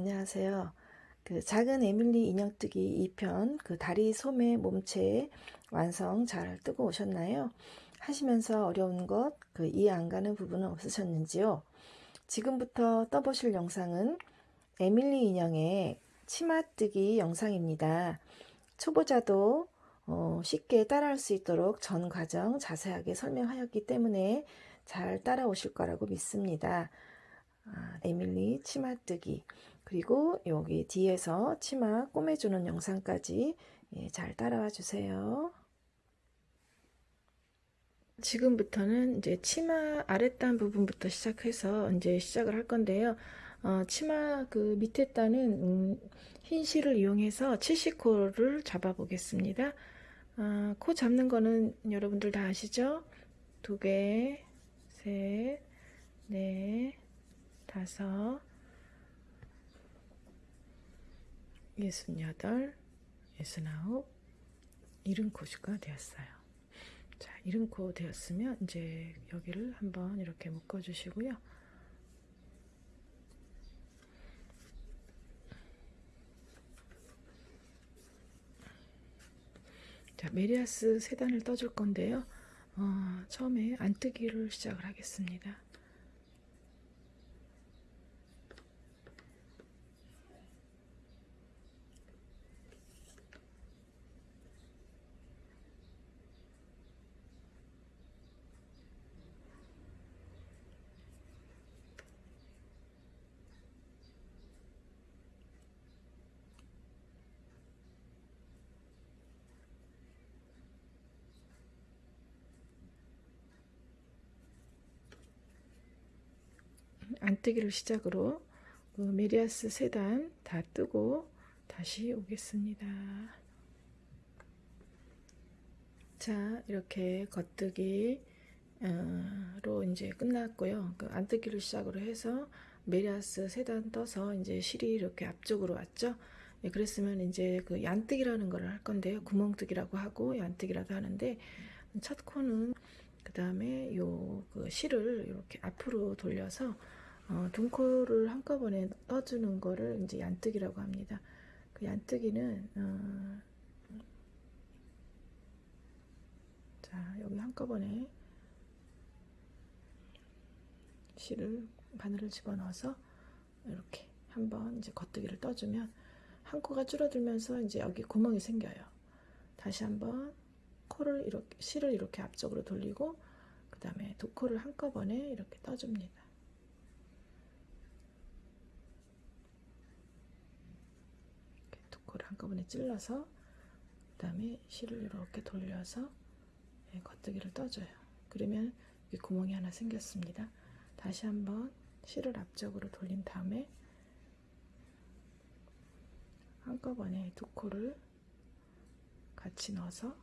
안녕하세요. 그 작은 에밀리 인형뜨기 2편 그 다리 소매 몸체 완성 잘 뜨고 오셨나요? 하시면서 어려운 것, 그 이해 안 가는 부분은 없으셨는지요? 지금부터 떠보실 영상은 에밀리 인형의 치마뜨기 영상입니다. 초보자도 어, 쉽게 따라할 수 있도록 전 과정 자세하게 설명하였기 때문에 잘 따라오실 거라고 믿습니다. 아, 에밀리 치마뜨기 그리고 여기 뒤에서 치마 꼬매주는 영상까지 예, 잘 따라와 주세요. 지금부터는 이제 치마 아랫단 부분부터 시작해서 이제 시작을 할 건데요. 어, 치마 그 밑에 단은 음, 흰 실을 이용해서 70코를 잡아 보겠습니다. 어, 코 잡는 거는 여러분들 다 아시죠? 두 개, 셋, 넷, 다섯, 예순여덟, 예순아홉, 일흔 코가 되었어요. 자, 일흔 코 되었으면 이제 여기를 한번 이렇게 묶어 주시고요. 자, 메리아스 세 단을 떠줄 건데요. 어, 처음에 안뜨기를 시작을 하겠습니다. 안뜨기를 시작으로 그 메리야스 세단 다 뜨고 다시 오겠습니다. 자 이렇게 겉뜨기로 이제 끝났고요. 그 안뜨기를 시작으로 해서 메리야스 세단 떠서 이제 실이 이렇게 앞쪽으로 왔죠. 예, 그랬으면 이제 그 얀뜨기라는 걸 할 건데요. 구멍뜨기라고 하고 얀뜨기라도 하는데 첫 코는 그 다음에 요 그 실을 이렇게 앞으로 돌려서 어, 둥코를 한꺼번에 떠주는 거를 이제 얀뜨기라고 합니다. 그 얀뜨기는 어, 자 여기 한꺼번에 실을 바늘을 집어넣어서 이렇게 한번 이제 겉뜨기를 떠주면 한 코가 줄어들면서 이제 여기 구멍이 생겨요. 다시 한번 코를 이렇게 실을 이렇게 앞쪽으로 돌리고 그 다음에 두 코를 한꺼번에 이렇게 떠줍니다. 코를 한꺼번에 찔러서 그 다음에 실을 이렇게 돌려서 예, 겉뜨기를 떠줘요. 그러면 이 구멍이 하나 생겼습니다. 다시 한번 실을 앞쪽으로 돌린 다음에 한꺼번에 두 코를 같이 넣어서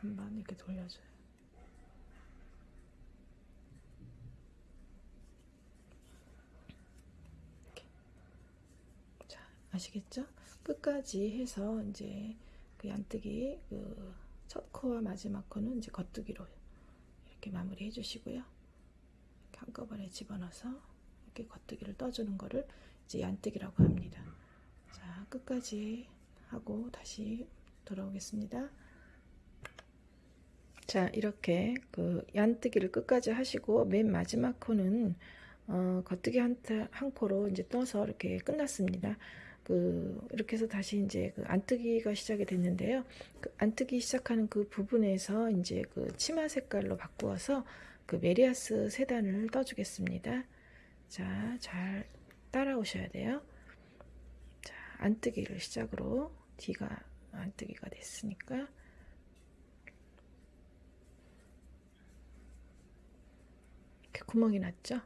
한번 이렇게 돌려줘요. 아시겠죠? 끝까지 해서 이제 그 얀뜨기 그 첫 코와 마지막 코는 이제 겉뜨기로 이렇게 마무리 해주시고요. 한꺼번에 집어넣어서 이렇게 겉뜨기를 떠주는 거를 이제 얀뜨기라고 합니다. 자, 끝까지 하고 다시 돌아오겠습니다. 자, 이렇게 그 얀뜨기를 끝까지 하시고 맨 마지막 코는 어, 겉뜨기 한, 한 코로 이제 떠서 이렇게 끝났습니다. 그 이렇게 해서 다시 이제 그 안뜨기가 시작이 됐는데요. 그 안뜨기 시작하는 그 부분에서 이제 그 치마 색깔로 바꾸어서 그 메리아스 세단을 떠주겠습니다. 자, 잘 따라오셔야 돼요. 자, 안뜨기를 시작으로 뒤가 안뜨기가 됐으니까 이렇게 구멍이 났죠?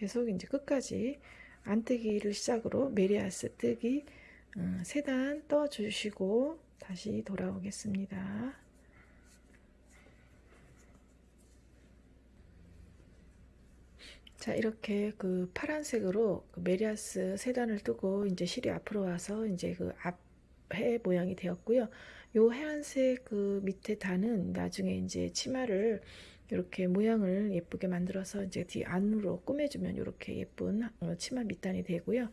계속 이제 끝까지 안뜨기를 시작으로 메리야스 뜨기 어, 세단 떠 주시고 다시 돌아오겠습니다. 자 이렇게 그 파란색으로 그 메리야스 세단을 뜨고 이제 실이 앞으로 와서 이제 그 앞에 모양이 되었고요. 요 하얀색 그 밑에 단은 나중에 이제 치마를 이렇게 모양을 예쁘게 만들어서 이제 뒤 안으로 꾸며주면 이렇게 예쁜 어, 치마 밑단이 되고요.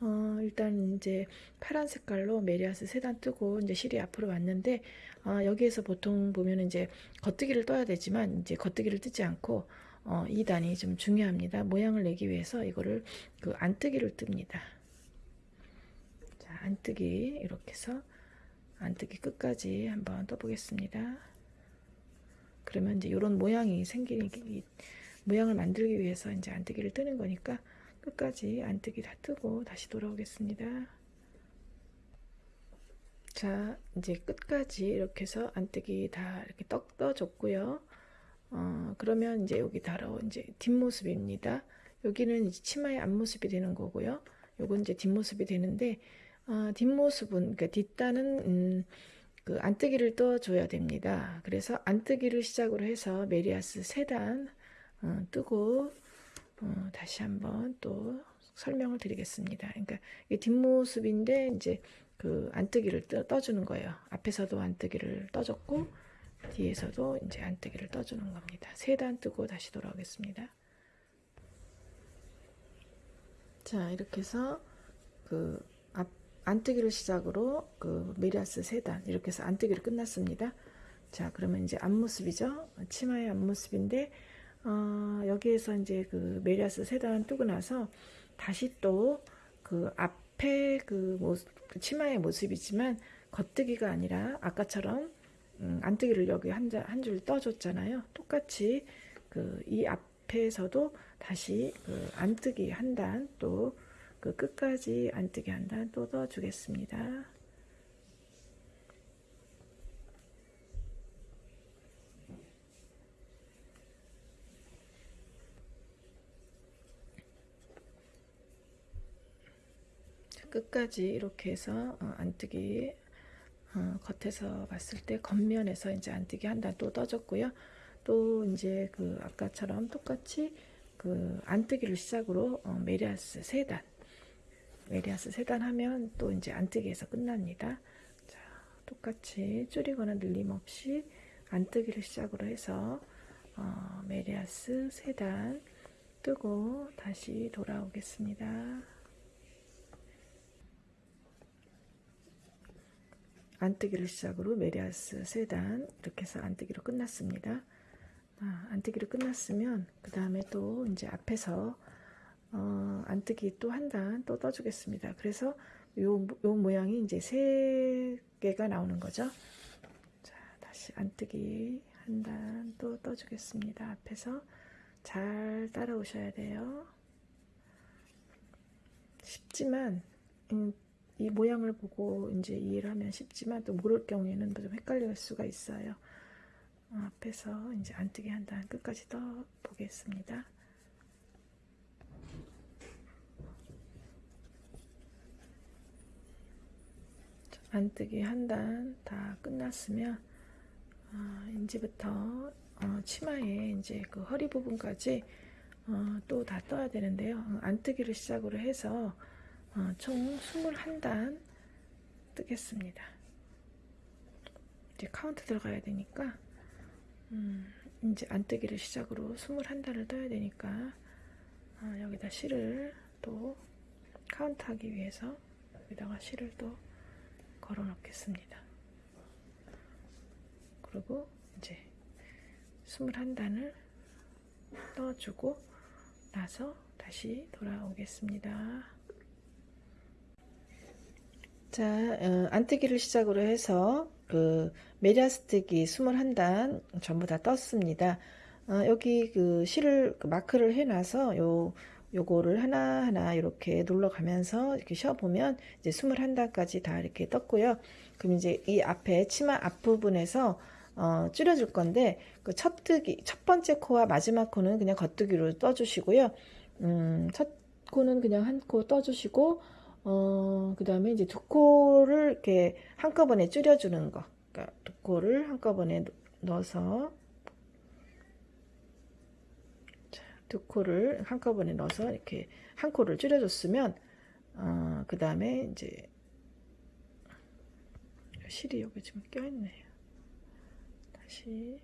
어, 일단 이제 파란 색깔로 메리아스 세단 뜨고 이제 실이 앞으로 왔는데 어, 여기에서 보통 보면 이제 겉뜨기를 떠야 되지만 이제 겉뜨기를 뜨지 않고 어, 이 단이 좀 중요합니다. 모양을 내기 위해서 이거를 그 안뜨기를 뜹니다. 자, 안뜨기 이렇게 해서 안뜨기 끝까지 한번 떠보겠습니다. 그러면 이제 이런 모양이 생기기 모양을 만들기 위해서 이제 안뜨기를 뜨는 거니까 끝까지 안뜨기 다 뜨고 다시 돌아오겠습니다. 자, 이제 끝까지 이렇게 해서 안뜨기 다 이렇게 떡 떠줬고요. 어, 그러면 이제 여기 달아 이제 뒷모습입니다. 여기는 이제 치마의 앞모습이 되는 거고요. 요건 이제 뒷모습이 되는데 어, 뒷모습은 그러니까 뒷단은 음, 그 안뜨기를 떠줘야 됩니다. 그래서 안뜨기를 시작으로 해서 메리아스 세단 어, 뜨고 어, 다시 한번 또 설명을 드리겠습니다. 그러니까 뒷모습인데 이제 그 안뜨기를 떠, 주는 거예요. 앞에서도 안뜨기를 떠줬고 뒤에서도 이제 안뜨기를 떠주는 겁니다. 세 단 뜨고 다시 돌아오겠습니다. 자 이렇게 해서 그 앞, 안뜨기를 시작으로 그 메리야스 세단 이렇게 해서 안뜨기를 끝났습니다. 자 그러면 이제 앞모습이죠. 치마의 앞모습인데 어, 여기에서 이제 그 메리야스 세단 뜨고 나서 다시 또 그 앞에 그 모습, 치마의 모습이지만 겉뜨기가 아니라 아까처럼 음, 안뜨기를 여기 한 줄 떠줬잖아요. 똑같이 그 이 앞에서도 다시 그 안뜨기 한 단 또 그 끝까지 안뜨기 한단또 떠주겠습니다. 끝까지 이렇게 해서 어, 안뜨기 어, 겉에서 봤을 때 겉면에서 이제 안뜨기 한 단 또 떠졌고요. 또 이제 그 아까처럼 똑같이 그 안뜨기를 시작으로 어, 메리야스 세 단, 메리야스 세단 하면 또 이제 안뜨기에서 끝납니다. 자, 똑같이 줄이거나 늘림 없이 안뜨기를 시작으로 해서 어, 메리야스 세단 뜨고 다시 돌아오겠습니다. 안뜨기를 시작으로 메리아스 세단 이렇게 해서 안뜨기로 끝났습니다. 아, 안뜨기로 끝났으면 그 다음에 또 이제 앞에서 어, 안뜨기 또 한 단 또 떠주겠습니다. 그래서 요, 요 모양이 이제 세 개가 나오는 거죠. 자, 다시 안뜨기 한 단 또 떠주겠습니다. 앞에서 잘 따라오셔야 돼요. 쉽지만 음, 이 모양을 보고 이제 이해를 하면 쉽지만 또 모를 경우에는 좀 헷갈릴 수가 있어요. 어, 앞에서 이제 안뜨기 한 단 끝까지 떠 보겠습니다. 안뜨기 한 단 다 끝났으면 어, 이제부터 어, 치마에 이제 그 허리 부분까지 어, 또 다 떠야 되는데요. 어, 안뜨기를 시작으로 해서 어, 총 21단 뜨겠습니다. 이제 카운트 들어가야 되니까 음, 이제 안뜨기를 시작으로 21단을 떠야 되니까 어, 여기다 실을 또 카운트하기 위해서 여기다가 실을 또 걸어 놓겠습니다. 그리고 이제 21단을 떠주고 나서 다시 돌아오겠습니다. 자, 어, 안뜨기를 시작으로 해서 그 메리아스뜨기 21단 전부 다 떴습니다. 어, 여기 그 실을 그 마크를 해놔서 요 요거를 하나하나 이렇게 눌러가면서 이렇게 쉬어보면 이제 21단까지 다 이렇게 떴고요. 그럼 이제 이 앞에 치마 앞부분에서 어, 줄여줄 건데 그 첫 뜨기 첫 번째 코와 마지막 코는 그냥 겉뜨기로 떠주시고요. 음, 첫 코는 그냥 한 코 떠주시고 어, 그 다음에 이제 두 코를 이렇게 한꺼번에 줄여주는 거. 그러니까 두 코를 한꺼번에 넣어서 자, 두 코를 한꺼번에 넣어서 이렇게 한 코를 줄여줬으면 어, 그 다음에 이제 실이 여기 지금 껴있네요. 다시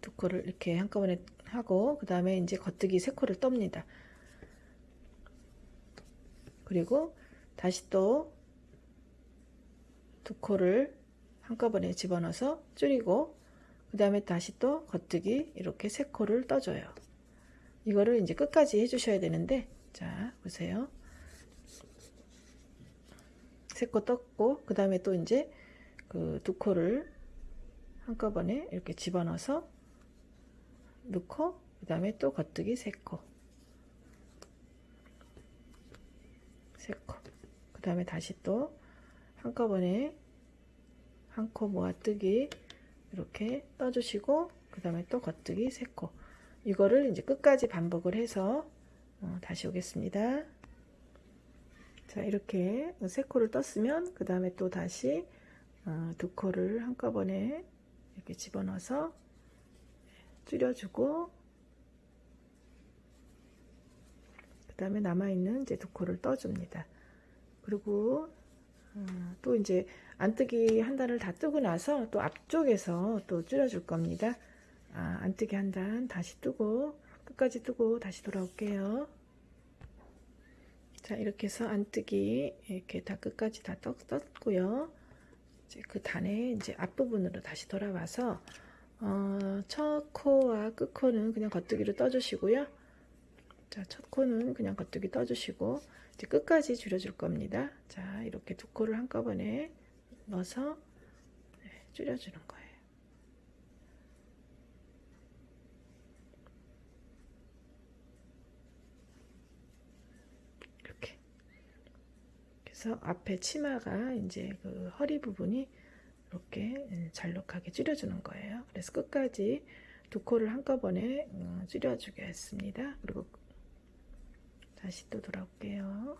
두 코를 이렇게 한꺼번에 하고 그 다음에 이제 겉뜨기 세 코를 떱니다. 그리고 다시 또 두 코를 한꺼번에 집어넣어서 줄이고 그 다음에 다시 또 겉뜨기 이렇게 세 코를 떠줘요. 이거를 이제 끝까지 해주셔야 되는데 자 보세요. 세 코 떴고 그 다음에 또 이제 그 두 코를 한꺼번에 이렇게 집어넣어서 넣고 그 다음에 또 겉뜨기 세 코 세 코 그 다음에 다시 또 한꺼번에 한 코 모아뜨기 이렇게 떠주시고 그 다음에 또 겉뜨기 세코 이거를 이제 끝까지 반복을 해서 어, 다시 오겠습니다 자 이렇게 세 코를 떴으면 그 다음에 또 다시 어, 두 코를 한꺼번에 이렇게 집어넣어서 줄여주고 그 다음에 남아있는 이제 두 코를 떠줍니다. 그리고 어, 또 이제 안뜨기 한 단을 다 뜨고 나서 또 앞쪽에서 또 줄여줄 겁니다. 아, 안뜨기 한 단 다시 뜨고 끝까지 뜨고 다시 돌아올게요. 자 이렇게 해서 안뜨기 이렇게 다 끝까지 다 떴, 떴고요. 이제 그 단의 이제 앞부분으로 다시 돌아와서 어, 첫 코와 끝 코는 그냥 겉뜨기로 떠주시고요. 자, 첫 코는 그냥 겉뜨기 떠주시고 이제 끝까지 줄여줄 겁니다. 자, 이렇게 두 코를 한꺼번에 넣어서 네, 줄여주는 거예요. 이렇게. 그래서 앞에 치마가 이제 그 허리 부분이 이렇게 잘록하게 줄여주는 거예요. 그래서 끝까지 두 코를 한꺼번에 어, 줄여주겠습니다. 그리고 다시 또 돌아올게요.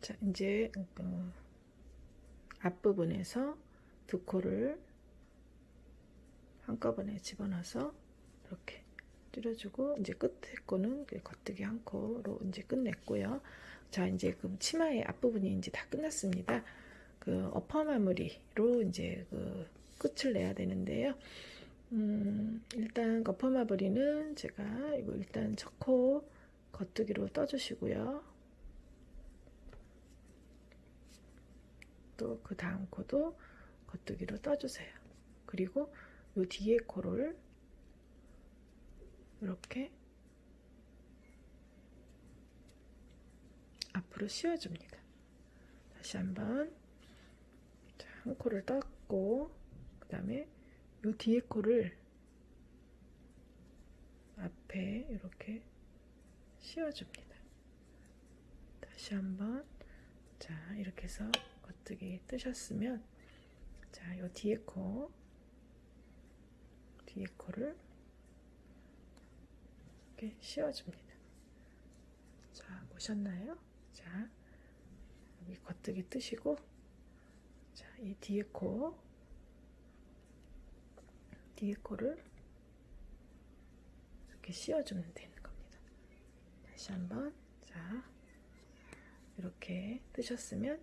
자, 이제 그 앞부분에서 두 코를 한꺼번에 집어넣어서 이렇게 줄여주고 이제 끝에 거는 겉뜨기 한 코로 이제 끝냈고요. 자, 이제 그 치마의 앞부분이 이제 다 끝났습니다. 그 어퍼 마무리로 이제 그 끝을 내야 되는데요. 음, 일단 마무리는 제가 이거 일단 첫코 겉뜨기로 떠주시고요. 또 그 다음 코도 겉뜨기로 떠주세요. 그리고 요 뒤에 코를 이렇게 앞으로 씌워줍니다. 다시 한번 한 코를 떴고 그 다음에 요 뒤에 코를 앞에 이렇게 씌워줍니다. 다시 한번 자 이렇게 해서 겉뜨기 뜨셨으면 자요 뒤에 코 뒤에 코를 이렇게 씌워줍니다. 자 보셨나요? 자 여기 겉뜨기 뜨시고 자, 이 뒤에 코, 뒤에 코를 이렇게 씌워주면 되는 겁니다. 다시 한번, 자, 이렇게 뜨셨으면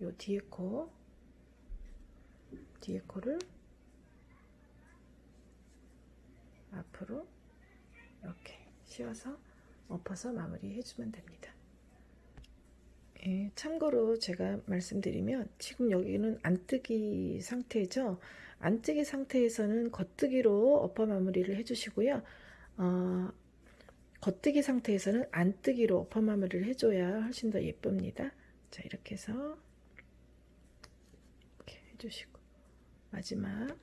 요 뒤에 코, 뒤에 코를 앞으로 이렇게 씌워서 엎어서 마무리 해주면 됩니다. 예, 참고로 제가 말씀드리면 지금 여기는 안뜨기 상태죠. 안뜨기 상태에서는 겉뜨기로 엎어 마무리를 해주시고요. 어, 겉뜨기 상태에서는 안 뜨기로 엎어 마무리를 해줘야 훨씬 더 예쁩니다. 자 이렇게 해서 이렇게 해주시고 마지막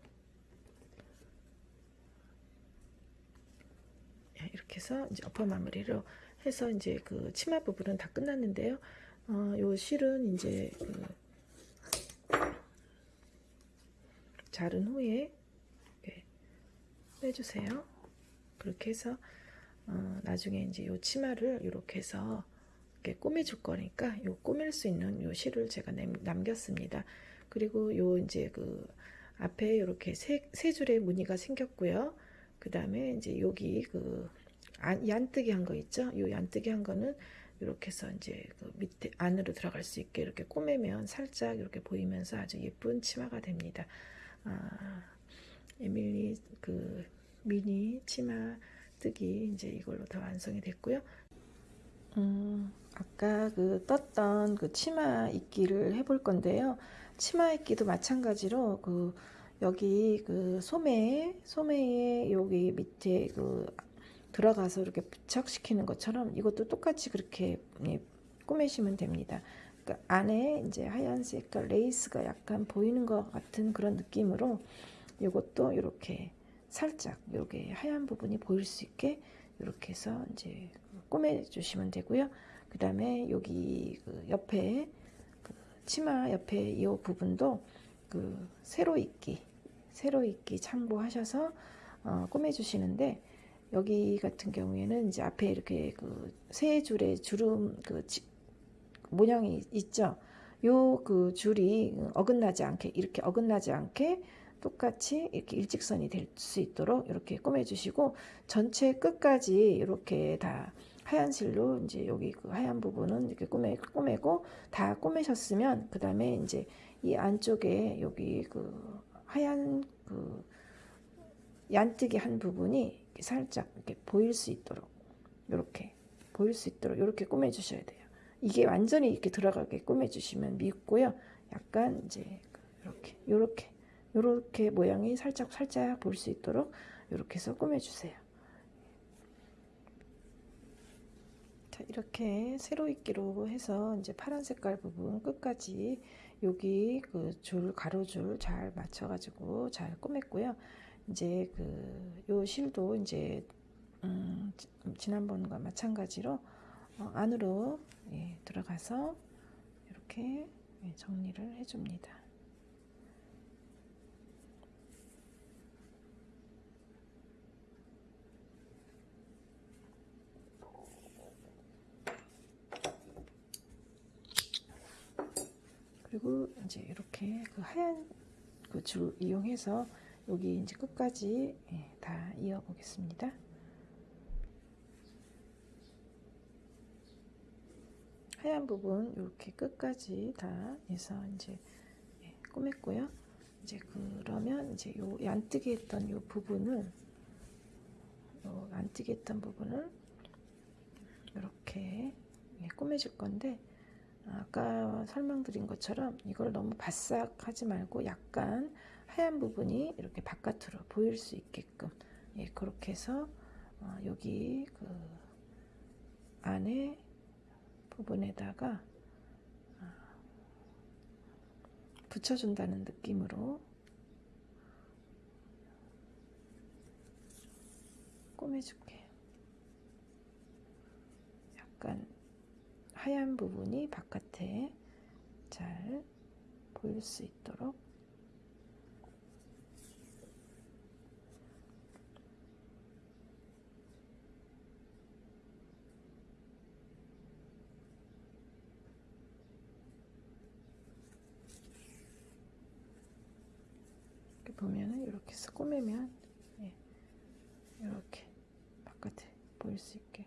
예, 이렇게 해서 이제 엎어 마무리로 해서 이제 그 치마 부분은 다 끝났는데요. 어, 요 실은 이제 그 자른 후에 빼주세요. 그렇게 해서 어, 나중에 이제 요 치마를 이렇게 해서 이렇게 꾸며줄 거니까 요 꾸밀 수 있는 요 실을 제가 남겼습니다. 그리고 요 이제 그 앞에 이렇게 세, 세 줄의 무늬가 생겼고요. 그 다음에 이제 여기 그 안, 얀뜨기 한 거 있죠? 요 얀뜨기 한 거는 이렇게 해서 이제 그 밑에 안으로 들어갈 수 있게 이렇게 꼬매면 살짝 이렇게 보이면서 아주 예쁜 치마가 됩니다. 아, 에밀리 그 미니 치마 뜨기 이제 이걸로 다 완성이 됐고요. 음, 아까 그 떴던 그 치마 입기를 해볼 건데요. 치마 입기도 마찬가지로 그 여기 그 소매 소매에 여기 밑에 그 들어가서 이렇게 부착시키는 것처럼 이것도 똑같이 그렇게 예, 꾸미시면 됩니다. 그러니까 안에 이제 하얀 색깔 레이스가 약간 보이는 것 같은 그런 느낌으로 이것도 이렇게 살짝 이렇게 하얀 부분이 보일 수 있게 이렇게 해서 이제 꼬매 주시면 되고요. 그 다음에 여기 그 옆에 그 치마 옆에 이 부분도 그 세로 입기 세로 입기 참고하셔서 어, 꼬매 주시는데 여기 같은 경우에는 이제 앞에 이렇게 그 세 줄의 주름 그 지, 모양이 있죠. 요 그 줄이 어긋나지 않게 이렇게 어긋나지 않게 똑같이 이렇게 일직선이 될 수 있도록 이렇게 꼬매 주시고 전체 끝까지 이렇게 다 하얀 실로 이제 여기 그 하얀 부분은 이렇게 꼬매 꼬매고 다 꼬매셨으면 그 다음에 이제 이 안쪽에 여기 그 하얀 그 얀뜨기 한 부분이 살짝 이렇게 보일 수 있도록 이렇게 보일 수 있도록 이렇게 꾸며 주셔야 돼요. 이게 완전히 이렇게 들어가게 꾸며 주시면 밉고요. 약간 이제 이렇게 이렇게 이렇게 모양이 살짝 살짝 볼 수 있도록 이렇게 해서 꾸며 주세요. 자, 이렇게 세로 입기로 해서 이제 파란 색깔 부분 끝까지 여기 그 줄 가로줄 잘 맞춰 가지고 잘 꾸몄고요. 이제 그 요 실도 이제 음, 지난번과 마찬가지로 어, 안으로 예, 들어가서 이렇게 예, 정리를 해줍니다. 그리고 이제 이렇게 그 하얀 그 줄 이용해서 여기 이제 끝까지 예, 다 이어 보겠습니다. 하얀 부분 이렇게 끝까지 다 해서 이제 예, 꾸몄고요. 이제 그러면 이제 요 얀뜨게 했던 요 부분을 요 안뜨게 했던 부분을 이렇게 예, 꾸며줄 건데 아까 설명드린 것처럼 이걸 너무 바싹 하지 말고 약간 하얀 부분이 이렇게 바깥으로 보일 수 있게끔 예, 그렇게 해서 어, 여기 그 안에 부분에다가 어, 붙여준다는 느낌으로 꾸며줄게요. 약간 하얀 부분이 바깥에 잘 보일 수 있도록 이렇게 보면은 이렇게 해서 꾸미면 예, 이렇게 바깥에 보일 수 있게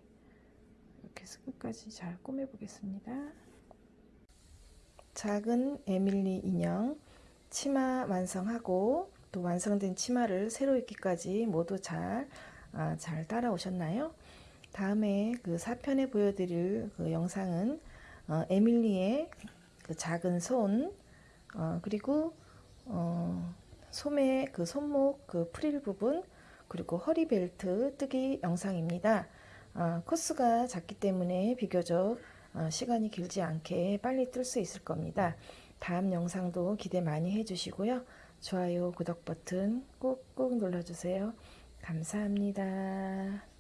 이렇게 해서 끝까지 잘 꾸며 보겠습니다 작은 에밀리 인형 치마 완성하고 또 완성된 치마를 새로 입기까지 모두 잘, 아, 잘 따라오셨나요? 다음에 그 4편에 보여드릴 그 영상은 어, 에밀리의 그 작은 손 어, 그리고 어, 소매 그 손목 그 프릴 부분 그리고 허리 벨트 뜨기 영상입니다. 어, 코스가 작기 때문에 비교적 어, 시간이 길지 않게 빨리 뜰 수 있을 겁니다. 다음 영상도 기대 많이 해주시고요. 좋아요, 구독 버튼 꾹꾹 눌러주세요. 감사합니다.